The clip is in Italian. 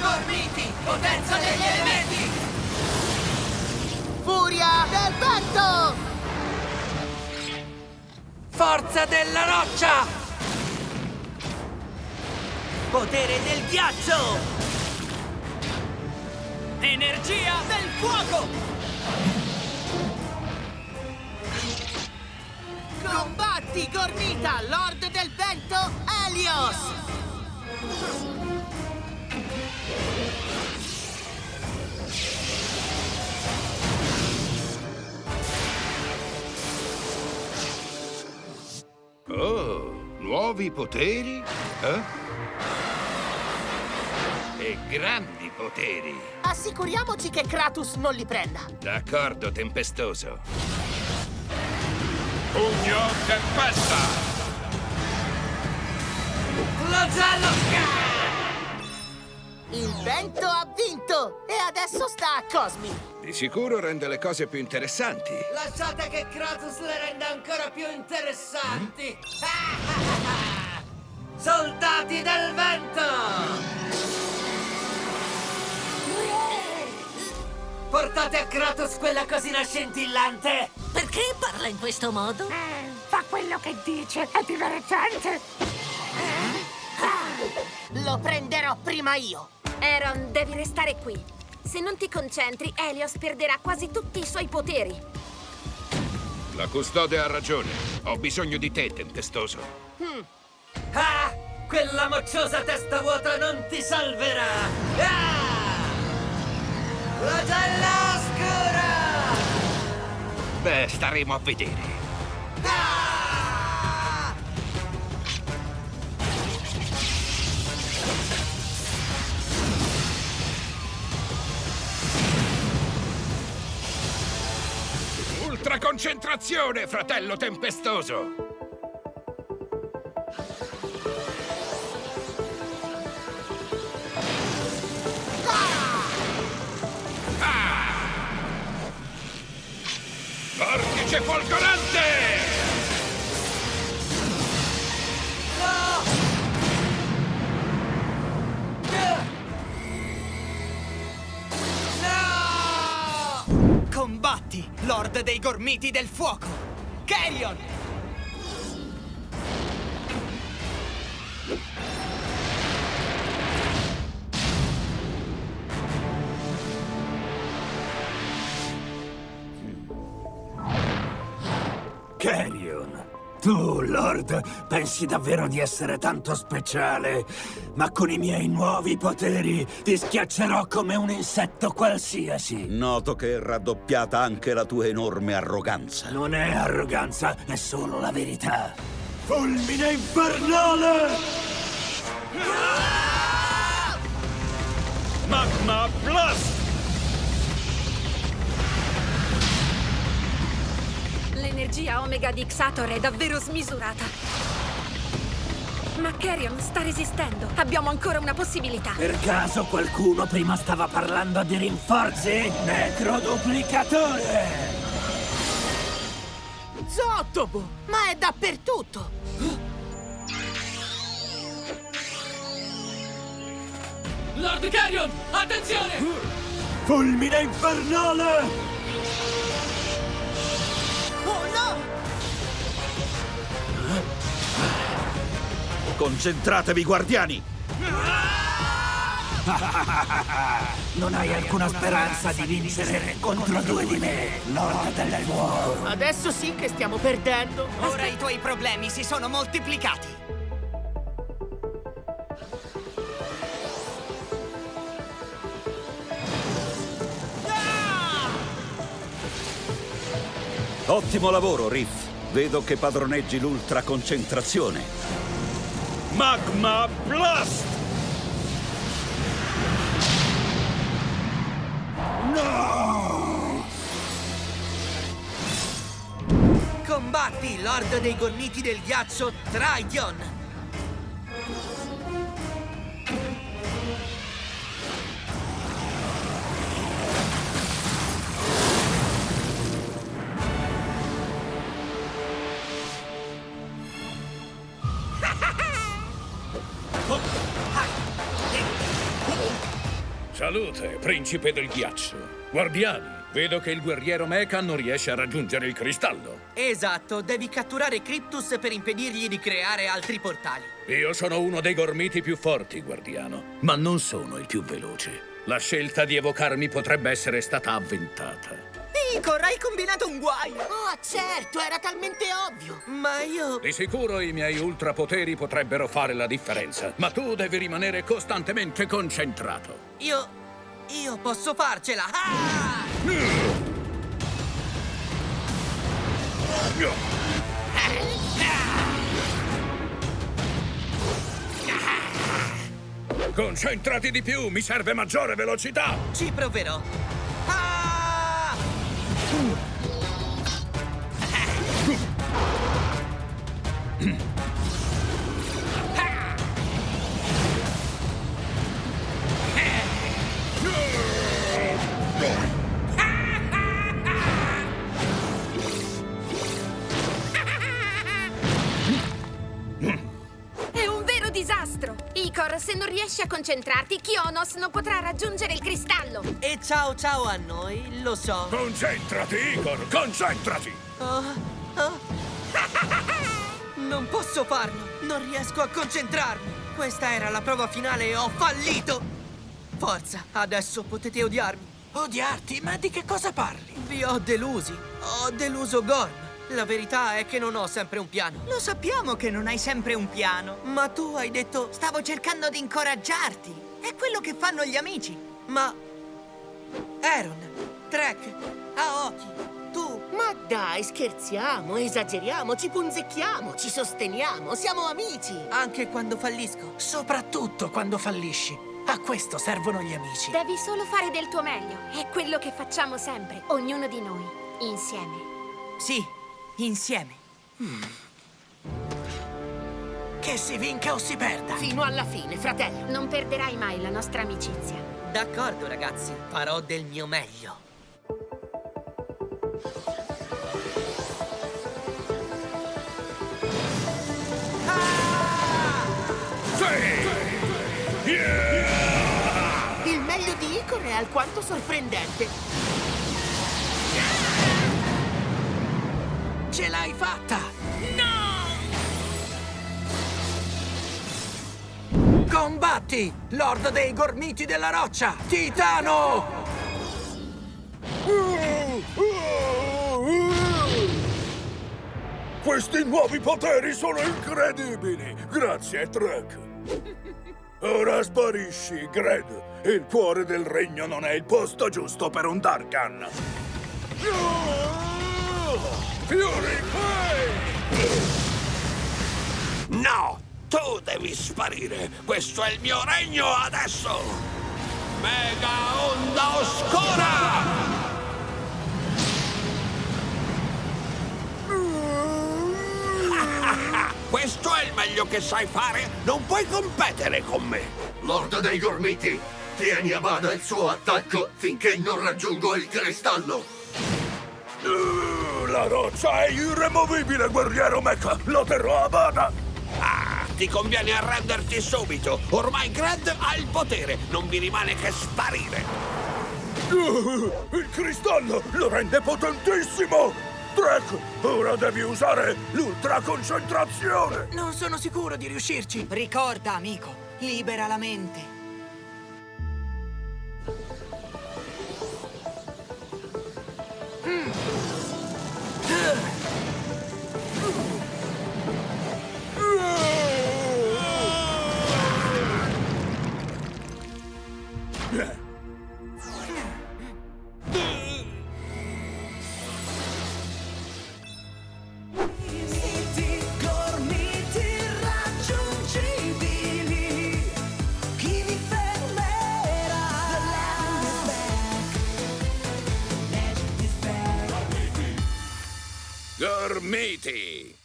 Gormiti, potenza degli elementi! Furia del vento! Forza della roccia! Potere del ghiaccio! Energia del fuoco! Combatti, Gormita, Lord del Vento, Helios! Oh, nuovi poteri? Eh? E grandi poteri. Assicuriamoci che Kratos non li prenda. D'accordo, tempestoso. Pugno tempesta! Flagello! Il vento ha vinto! E adesso sta a Cosmi! Di sicuro rende le cose più interessanti. Lasciate che Kratos le renda ancora più interessanti! Soldati del vento! Portate a Kratos quella cosina scintillante! Perché parla in questo modo? Fa quello che dice, è divertente! Lo prenderò prima io! Aaron, devi restare qui. Se non ti concentri, Helios perderà quasi tutti i suoi poteri. La custode ha ragione. Ho bisogno di te, tempestoso. Ah! Quella mocciosa testa vuota non ti salverà! Ah! Flagella oscura! Beh, staremo a vedere. Concentrazione, fratello tempestoso! Ah! Vortice folgorante! Lord dei Gormiti del Fuoco! Carrion! Tu, Lord, pensi davvero di essere tanto speciale? Ma con i miei nuovi poteri ti schiaccerò come un insetto qualsiasi. Noto che è raddoppiata anche la tua enorme arroganza. Non è arroganza, è solo la verità. Fulmine infernale! Magma Blast! L'energia Omega di Xator è davvero smisurata. Ma Carrion sta resistendo. Abbiamo ancora una possibilità. Per caso qualcuno prima stava parlando di rinforzi? Necroduplicatore! Zottobo! Ma è dappertutto! Lord Carrion, attenzione! Fulmine infernale! Concentratevi, guardiani! Non hai alcuna speranza di vincere contro due di me, Lord del Fuoco. Adesso sì che stiamo perdendo! Ora i tuoi problemi si sono moltiplicati. Ottimo lavoro, Riff. Vedo che padroneggi l'ultra concentrazione. Magma Blast! Combatti, Lord dei Gormiti del Ghiaccio, Trigon! Salute, principe del ghiaccio. Guardiani, vedo che il guerriero Mecha non riesce a raggiungere il cristallo. Esatto, devi catturare Cryptus per impedirgli di creare altri portali. Io sono uno dei gormiti più forti, guardiano, ma non sono il più veloce. La scelta di evocarmi potrebbe essere stata avventata. Icor, hai combinato un guaio! Oh, certo, era talmente ovvio! Ma io... Di sicuro i miei ultrapoteri potrebbero fare la differenza, ma tu devi rimanere costantemente concentrato. Io... Io posso farcela! Ah! Concentrati di più, mi serve maggiore velocità! Ci proverò! Ah! Se non riesci a concentrarti, Kionos non potrà raggiungere il cristallo! E ciao ciao a noi, lo so. Concentrati, Igor, concentrati! Oh, oh. Non posso farlo! Non riesco a concentrarmi! Questa era la prova finale e ho fallito! Forza, adesso potete odiarmi. Odiarti? Ma di che cosa parli? Vi ho delusi. Ho deluso Gorm. La verità è che non ho sempre un piano. Lo sappiamo che non hai sempre un piano. Ma tu hai detto... Stavo cercando di incoraggiarti. È quello che fanno gli amici. Ma... Aaron, Trek, Aoki, tu... Ma dai, scherziamo, esageriamo, ci punzecchiamo, ci sosteniamo, siamo amici. Anche quando fallisco. Soprattutto quando fallisci. A questo servono gli amici. Devi solo fare del tuo meglio. È quello che facciamo sempre, ognuno di noi, insieme. Sì, insieme. Che si vinca o si perda. Fino alla fine, fratello. Non perderai mai la nostra amicizia. D'accordo, ragazzi. Farò del mio meglio. Il meglio di Icor è alquanto sorprendente. Ce l'hai fatta! No! Combatti, Lord dei Gormiti della Roccia, Titano! Questi nuovi poteri sono incredibili! Grazie, Trek! Ora sparisci, Gred! Il cuore del regno non è il posto giusto per un Darkan! Fury No! Tu devi sparire! Questo è il mio regno adesso! Mega onda oscura! Questo è il meglio che sai fare? Non puoi competere con me! Lord dei Gormiti, tieni a bada il suo attacco finché non raggiungo il cristallo. Uh, La roccia è irremovibile, guerriero Mecha! Lo terrò a bada! Ah, ti conviene arrenderti subito! Ormai Gred ha il potere! Non mi rimane che sparire! Uh, Il cristallo lo rende potentissimo! Trek, ora devi usare l'ultra concentrazione! Non sono sicuro di riuscirci. Ricorda, amico, libera la mente. Gormiti!